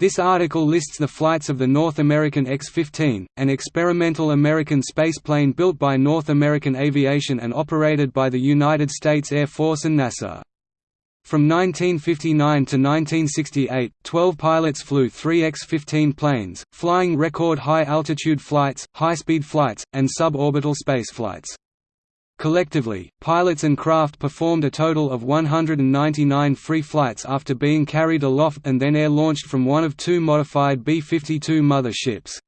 This article lists the flights of the North American X-15, an experimental American spaceplane built by North American Aviation and operated by the United States Air Force and NASA. From 1959 to 1968, 12 pilots flew three X-15 planes, flying record high-altitude flights, high-speed flights, and suborbital spaceflights. Collectively, pilots and craft performed a total of 199 free flights after being carried aloft and then air-launched from one of two modified B-52 mother ships.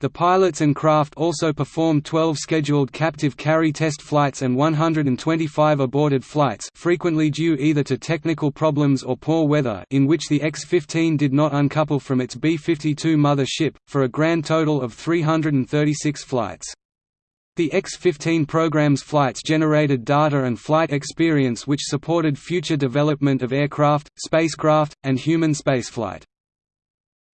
The pilots and craft also performed 12 scheduled captive carry test flights and 125 aborted flights frequently due either to technical problems or poor weather in which the X-15 did not uncouple from its B-52 mother ship, for a grand total of 336 flights. The X-15 program's flights generated data and flight experience which supported future development of aircraft, spacecraft, and human spaceflight.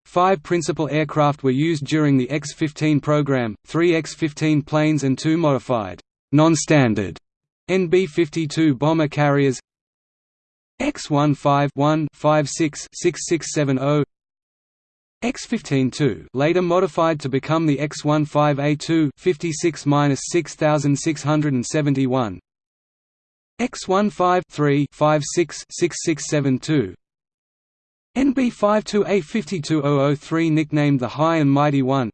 Five principal aircraft were used during the X-15 program, three X-15 planes and two modified, non-standard NB-52 bomber carriers X-15 56 6670 X-15-2 later modified to become the X-15A2 56-6671 X-15-3 56 6672 NB52A52003 nicknamed the High and Mighty One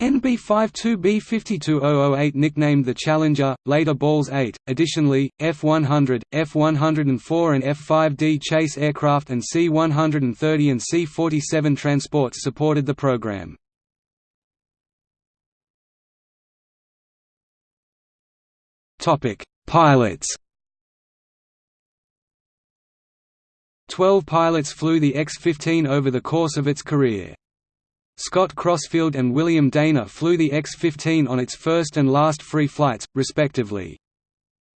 NB52B52008 nicknamed the Challenger, later Balls 8. Additionally, F-100, F-104 and F-5D chase aircraft and C-130 and C-47 transports supported the program. Topic: Pilots. Twelve pilots flew the X-15 over the course of its career. Scott Crossfield and William Dana flew the X-15 on its first and last free flights, respectively.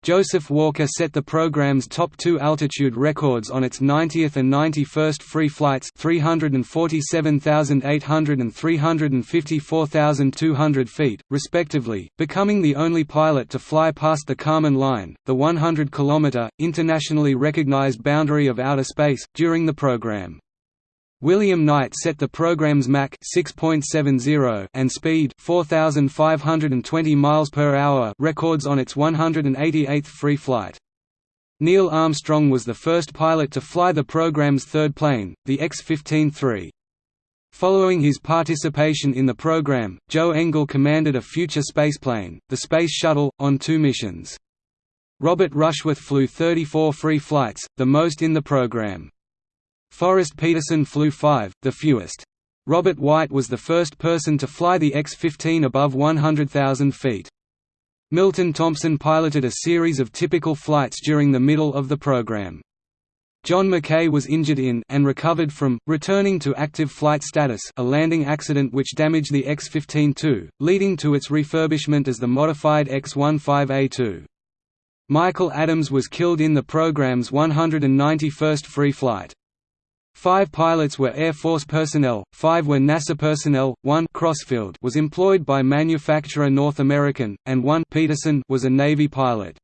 Joseph Walker set the program's top two altitude records on its 90th and 91st free flights 347,800 and 354,200 feet, respectively, becoming the only pilot to fly past the Kármán line, the 100-kilometer, internationally recognized boundary of outer space, during the program. William Knight set the program's Mach 6.70 and speed 4520 miles per hour records on its 188th free flight. Neil Armstrong was the first pilot to fly the program's third plane, the X-15-3. Following his participation in the program, Joe Engle commanded a future spaceplane, the Space Shuttle, on two missions. Robert Rushworth flew 34 free flights, the most in the program. Forrest Peterson flew five, the fewest. Robert White was the first person to fly the X-15 above 100,000 feet. Milton Thompson piloted a series of typical flights during the middle of the program. John McKay was injured in and recovered from, returning to active flight status a landing accident which damaged the X-15-2, leading to its refurbishment as the modified X-15A2. Michael Adams was killed in the program's 191st free flight. Five pilots were Air Force personnel, five were NASA personnel, one Crossfield was employed by manufacturer North American, and one Peterson was a Navy pilot.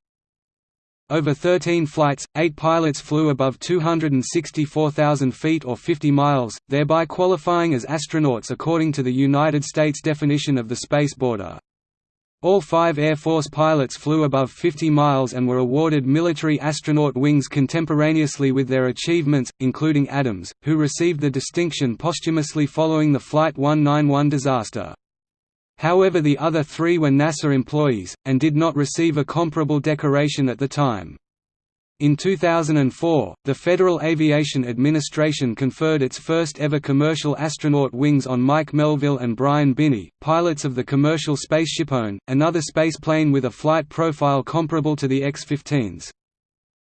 Over 13 flights, eight pilots flew above 264,000 feet or 50 miles, thereby qualifying as astronauts according to the United States definition of the space border. All five Air Force pilots flew above 50 miles and were awarded military astronaut wings contemporaneously with their achievements, including Adams, who received the distinction posthumously following the Flight 191 disaster. However the other three were NASA employees, and did not receive a comparable decoration at the time. In 2004, the Federal Aviation Administration conferred its first ever commercial astronaut wings on Mike Melvill and Brian Binnie, pilots of the commercial SpaceshipOne, another spaceplane with a flight profile comparable to the X-15's.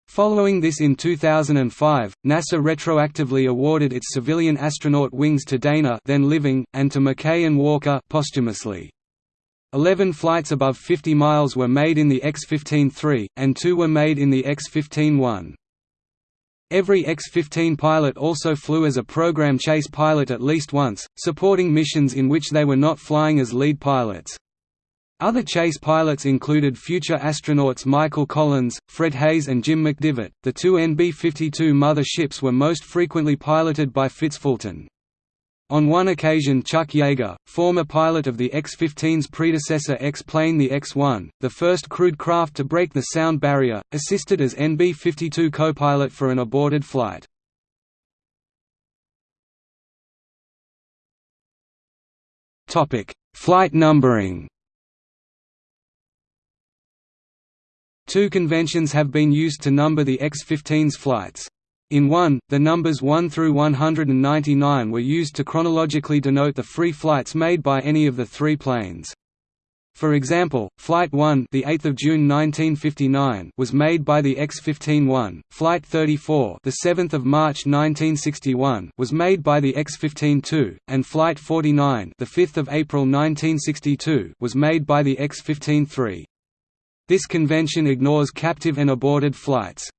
Following this in 2005, NASA retroactively awarded its civilian astronaut wings to Dana then living, and to McKay and Walker posthumously. Eleven flights above 50 miles were made in the X-15-3, and two were made in the X-15-1. Every X-15 pilot also flew as a program chase pilot at least once, supporting missions in which they were not flying as lead pilots. Other chase pilots included future astronauts Michael Collins, Fred Haise and Jim McDivitt. The two NB-52 mother ships were most frequently piloted by Fitz Fulton. On one occasion Chuck Yeager, former pilot of the X-15's predecessor X-plane the X-1, the first crewed craft to break the sound barrier, assisted as NB-52 co-pilot for an aborted flight. Flight numbering Two conventions have been used to number the X-15's flights. In one, the numbers 1 through 199 were used to chronologically denote the free flights made by any of the three planes. For example, Flight 1, the 8th of June 1959, was made by the X-15-1. Flight 34, the 7th of March 1961, was made by the X-15-2, and Flight 49, the 5th of April 1962, was made by the X-15-3. This convention ignores captive and aborted flights.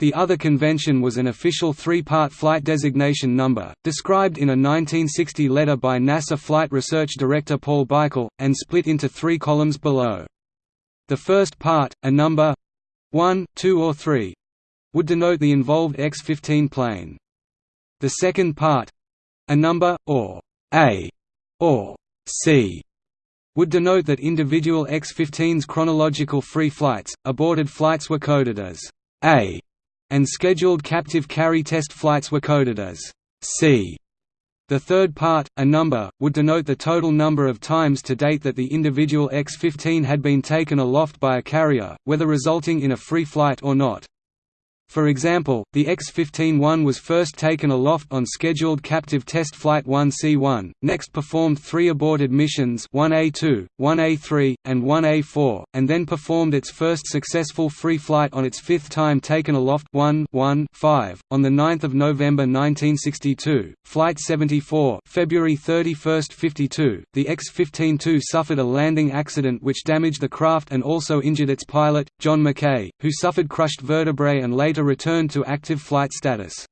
The other convention was an official three-part flight designation number, described in a 1960 letter by NASA Flight Research Director Paul Bikle, and split into three columns below. The first part, a number 1, 2 or 3 would denote the involved X-15 plane. The second part a number, or A, or C would denote that individual X-15's chronological free flights, aborted flights were coded as A and scheduled captive carry test flights were coded as C. The third part, a number, would denote the total number of times to date that the individual X-15 had been taken aloft by a carrier, whether resulting in a free flight or not. For example, the X-15-1 was first taken aloft on scheduled captive test flight 1C1, next performed three aborted missions 1A2, 1A3, and 1A4, and then performed its first successful free flight on its fifth time taken aloft 1 1 5. On 9 November 1962, Flight 74 February 31, 52, the X-15-2 suffered a landing accident which damaged the craft and also injured its pilot, John McKay, who suffered crushed vertebrae and later returned to active flight status.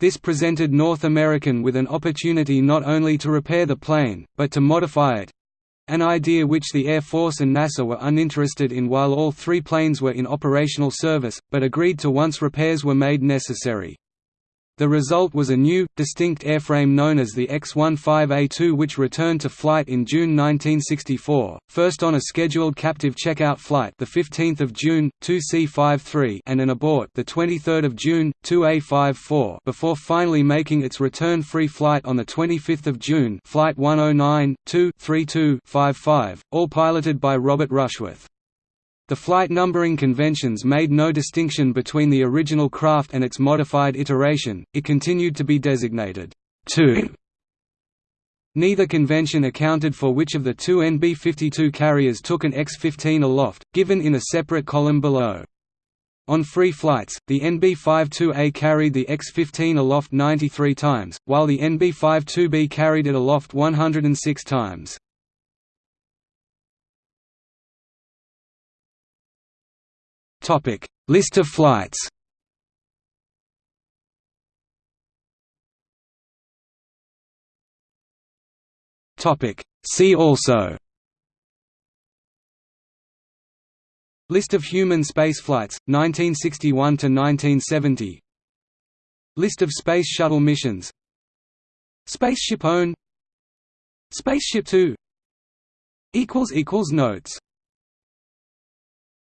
This presented North American with an opportunity not only to repair the plane, but to modify it—an idea which the Air Force and NASA were uninterested in while all three planes were in operational service, but agreed to once repairs were made necessary. The result was a new, distinct airframe known as the X-15A2 which returned to flight in June 1964, first on a scheduled captive checkout flight the 15th of June, 2C53 and an abort the 23rd of June, 2A54 before finally making its return free flight on the 25th of June flight 109, 2 55, all piloted by Robert Rushworth. The flight numbering conventions made no distinction between the original craft and its modified iteration, it continued to be designated 2. Neither convention accounted for which of the two NB-52 carriers took an X-15 aloft, given in a separate column below. On free flights, the NB-52A carried the X-15 aloft 93 times, while the NB-52B carried it aloft 106 times. Topic: List of flights. Topic: See also. List of human spaceflights, 1961 to 1970. List of Space Shuttle missions. Spaceship One. Spaceship Two. Equals equals notes